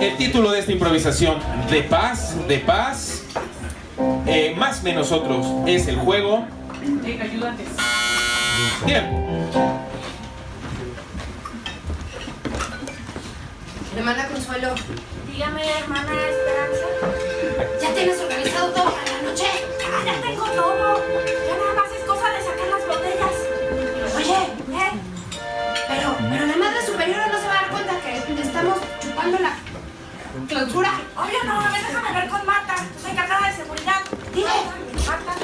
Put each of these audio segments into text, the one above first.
El título de esta improvisación, De paz, de paz, eh, más menos otros, es el juego. ayúdate. Tiempo. Hermana Consuelo, Dígame, hermana Esperanza. ¿ya tienes organizado todo para la noche? Ah, ya tengo todo. Con Marta. Soy encargada de seguridad. Dime. Marta.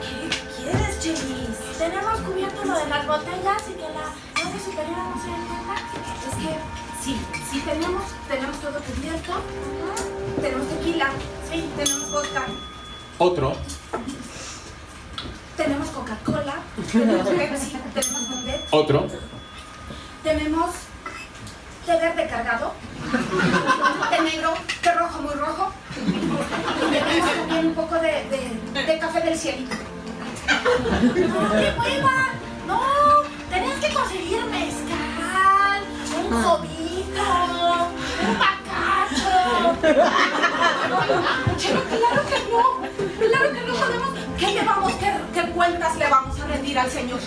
¿Qué quieres, Chelis? Tenemos cubierto lo de las botellas y que la madre superiora no se cuenta. Es que sí, sí tenemos, tenemos todo cubierto. Tenemos tequila, Sí. tenemos vodka, Otro. tenemos Coca-Cola, tenemos Pepsi, tenemos Mondet, Otro. tenemos té verde cargado, té negro, té rojo muy rojo. Y tenemos también un poco de, de, de café del cielito. No, qué hueva. No, tenías que conseguir mezcal, un jovito, un bacacho. Pero claro que no, claro que no podemos. ¿Qué le vamos, qué, qué cuentas le vamos a rendir al señor?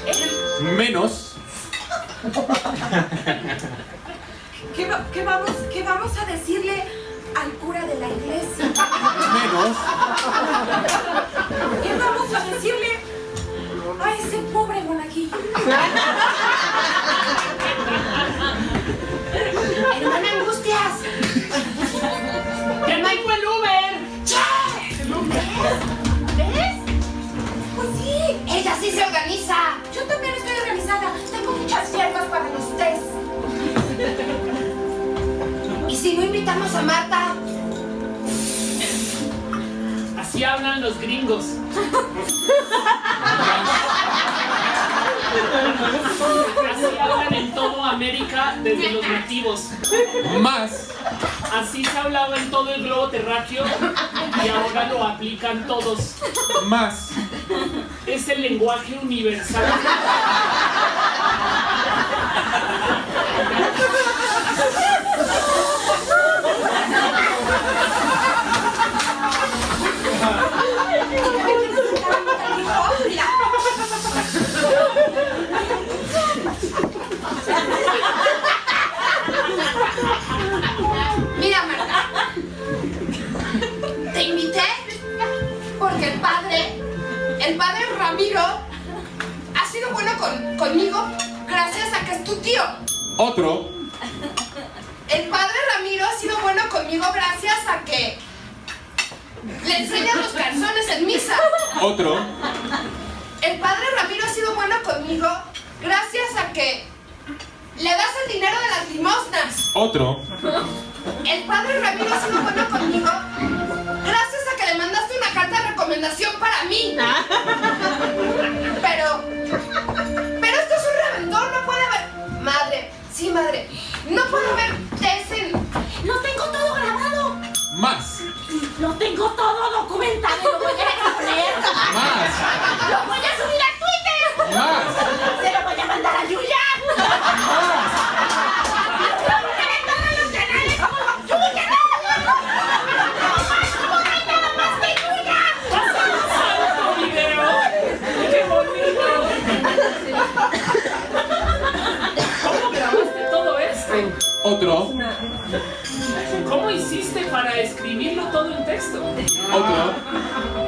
Menos. ¿Qué, va- qué vamos, ¿Qué vamos a decirle al cura de la iglesia? Menos. ¿Qué vamos a decirle a ese pobre monajillo? Si no invitamos a Marta? Así hablan los gringos. Así hablan en todo América desde los nativos. Más. Así se hablaba en todo el globo terráqueo y ahora lo aplican todos. Más. Es el lenguaje universal. Con- conmigo gracias a que es tu tío. Otro. El padre Ramiro ha sido bueno conmigo gracias a que le enseñan los calzones en misa. Otro. El padre Ramiro ha sido bueno conmigo gracias a que le das el dinero de las limosnas. Otro. El padre Ramiro ha sido bueno conmigo gracias a que le mandaste una carta de recomendación para mí. Sí, madre, no puede haber test en. Lo tengo todo grabado. Más. Lo tengo todo documentado. Lo voy a exponer. Más. Lo voy a subir a Otro. ¿Cómo hiciste para escribirlo todo en texto? Otro.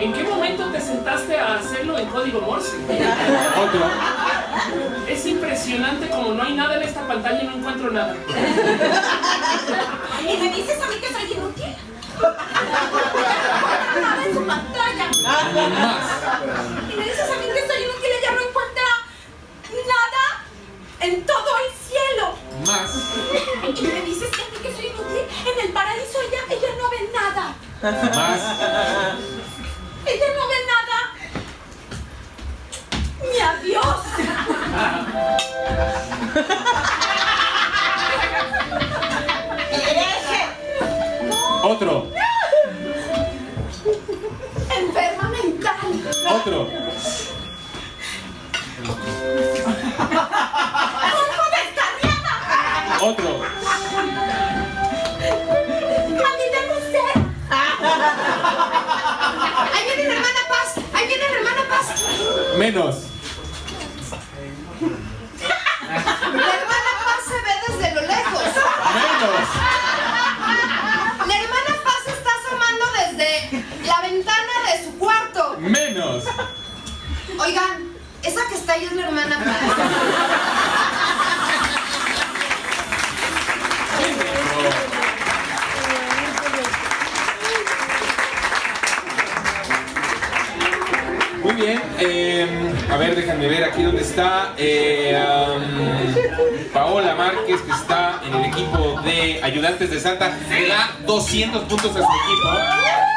¿En qué momento te sentaste a hacerlo en código Morse? Otro. Es impresionante como no hay nada en esta pantalla y no encuentro nada. ¿Y me dices a mí que soy inútil? Nada en su pantalla. Más. Más. Ella no ve nada. ¡Mi adiós! Otro. Enferma mental. Otro. Menos. La hermana Paz se ve desde lo lejos. Menos. La hermana Paz está asomando desde la ventana de su cuarto. Menos. Oigan, esa que está ahí es la hermana Paz. Bien. eh, a ver, déjenme ver aquí dónde está. eh, Paola Márquez, que está en el equipo de ayudantes de Santa, le da 200 puntos a su equipo.